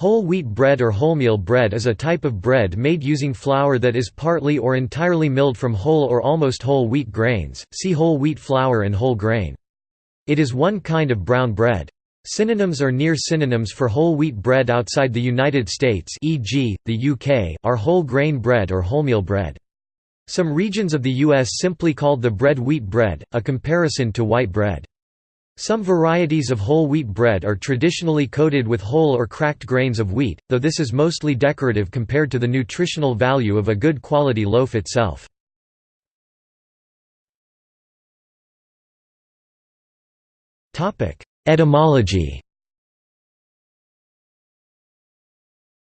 Whole wheat bread or wholemeal bread is a type of bread made using flour that is partly or entirely milled from whole or almost whole wheat grains, see whole wheat flour and whole grain. It is one kind of brown bread. Synonyms or near synonyms for whole wheat bread outside the United States e.g., the UK, are whole grain bread or wholemeal bread. Some regions of the U.S. simply called the bread wheat bread, a comparison to white bread. Some varieties of whole wheat bread are traditionally coated with whole or cracked grains of wheat, though this is mostly decorative compared to the nutritional value of a good quality loaf itself. Etymology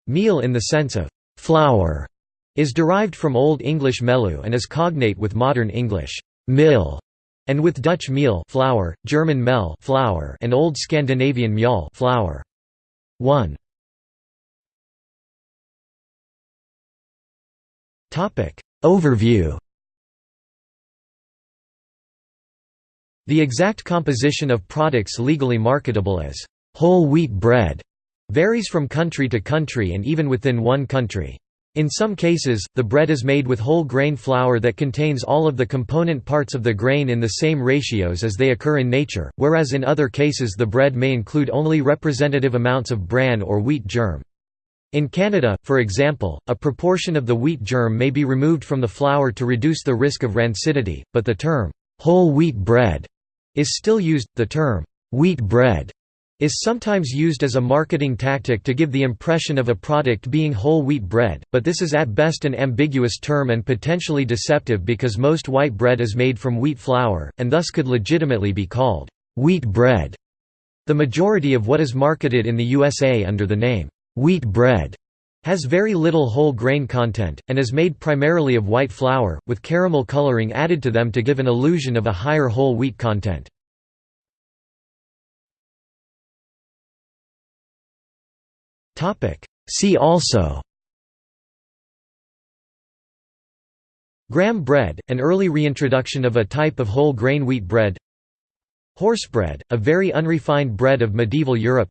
Meal in the sense of «flour» is derived from Old English melu and is cognate with modern English «mill» and with Dutch meel flour, German Mehl flour, and Old Scandinavian mjøl flour. 1. Topic Overview The exact composition of products legally marketable as whole wheat bread varies from country to country and even within one country. In some cases, the bread is made with whole grain flour that contains all of the component parts of the grain in the same ratios as they occur in nature, whereas in other cases the bread may include only representative amounts of bran or wheat germ. In Canada, for example, a proportion of the wheat germ may be removed from the flour to reduce the risk of rancidity, but the term, whole wheat bread, is still used. The term, wheat bread is sometimes used as a marketing tactic to give the impression of a product being whole wheat bread, but this is at best an ambiguous term and potentially deceptive because most white bread is made from wheat flour, and thus could legitimately be called wheat bread. The majority of what is marketed in the USA under the name wheat bread has very little whole grain content, and is made primarily of white flour, with caramel coloring added to them to give an illusion of a higher whole wheat content. Topic. See also. Graham bread, an early reintroduction of a type of whole grain wheat bread. Horsebread, a very unrefined bread of medieval Europe.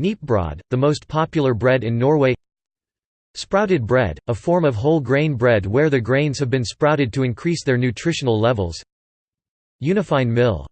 Kneippbrød, the most popular bread in Norway. Sprouted bread, a form of whole grain bread where the grains have been sprouted to increase their nutritional levels. Unifine mill